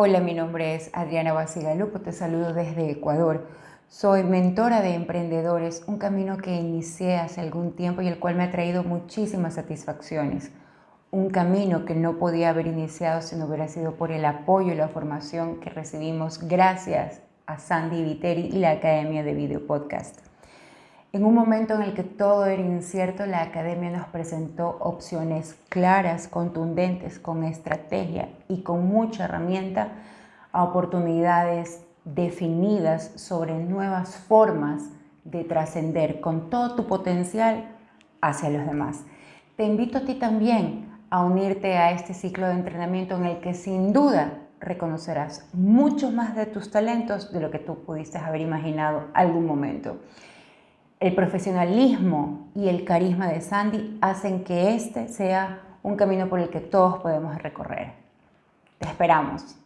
Hola, mi nombre es Adriana Basigalupo, te saludo desde Ecuador. Soy mentora de emprendedores, un camino que inicié hace algún tiempo y el cual me ha traído muchísimas satisfacciones. Un camino que no podía haber iniciado si no hubiera sido por el apoyo y la formación que recibimos gracias a Sandy Viteri y la Academia de Video Podcast. En un momento en el que todo era incierto, la academia nos presentó opciones claras, contundentes, con estrategia y con mucha herramienta a oportunidades definidas sobre nuevas formas de trascender con todo tu potencial hacia los demás. Te invito a ti también a unirte a este ciclo de entrenamiento en el que sin duda reconocerás mucho más de tus talentos de lo que tú pudiste haber imaginado algún momento. El profesionalismo y el carisma de Sandy hacen que este sea un camino por el que todos podemos recorrer. Te esperamos.